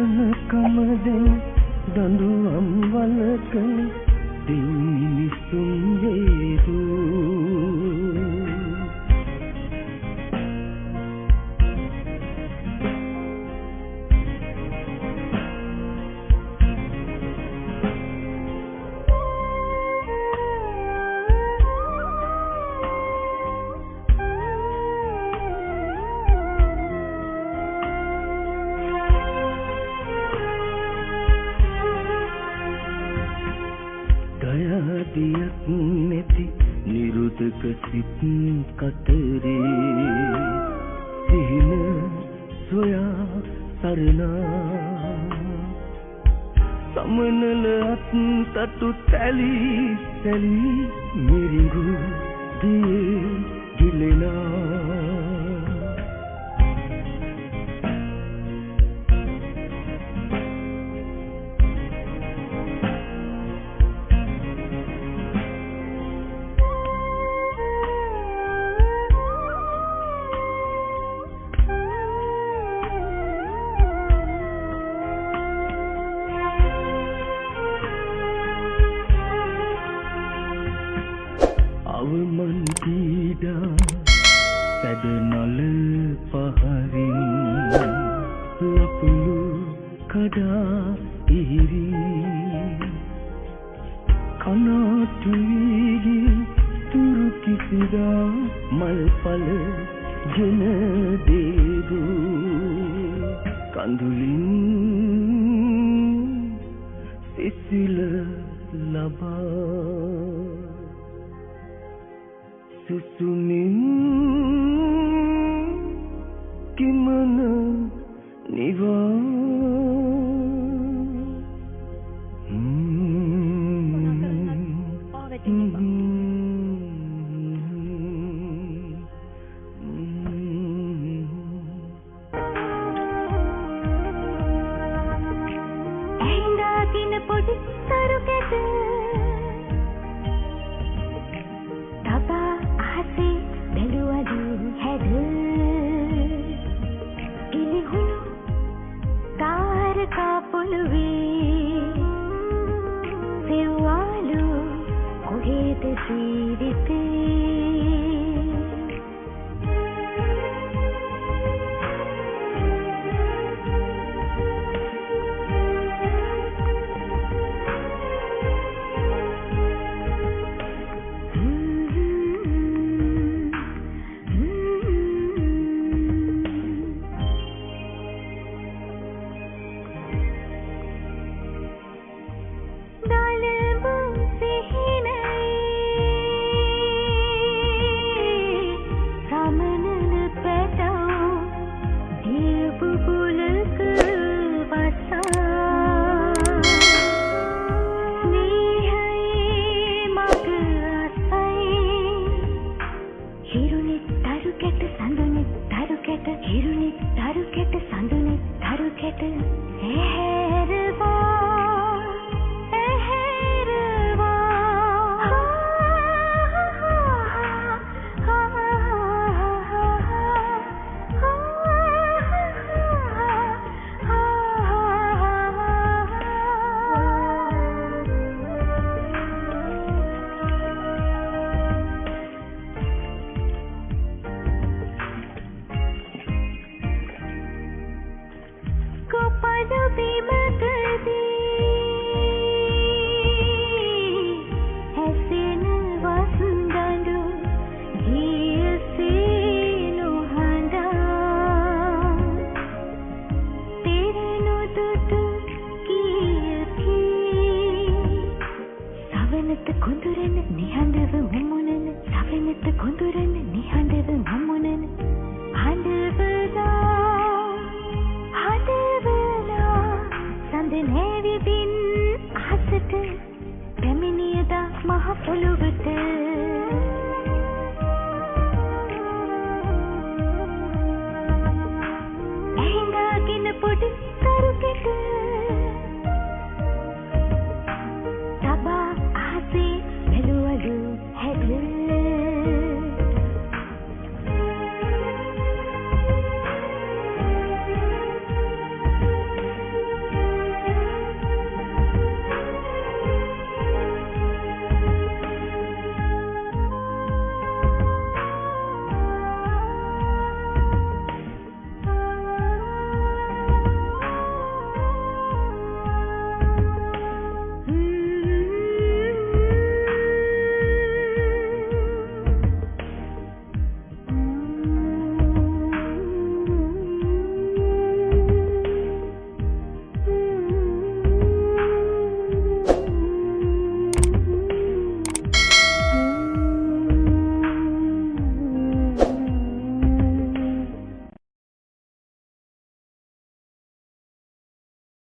කමදෙන් දඬුවම් වලක දිනිසුම් වේදූ නැති නිරුදක සිත් කතරේ. සිහින සොයා සරණා. සමනල අත් තටු තැලි සැලි මිරිඟු දියේ ගිලෙනා. සැඩනල පහරින් ලපුළු කඩා ඉහිරි කනාටු වීගින් තුරු කිසිදා මල්පල ගෙන දේදු කඳුලින් සිසිල ලබා. සුසුමින් evil. जीविते Hey, ඇත්ත කොඳුරන නිහඬව මමුණන හඬවලා හඬවලා සඳ නැවිදින් අහසට පැමිණියදා මහ පොළොවට